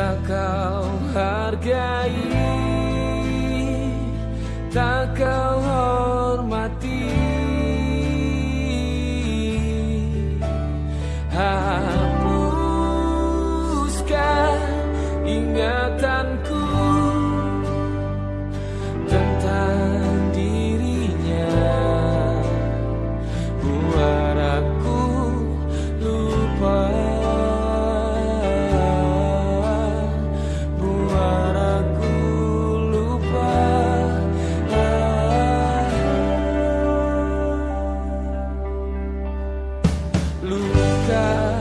tak kau hargai. Tak kau hormati. Hapuskan ingatan love.